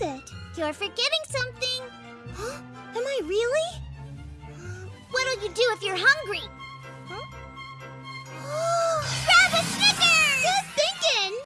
You're forgetting something. Huh? Am I really? What'll you do if you're hungry?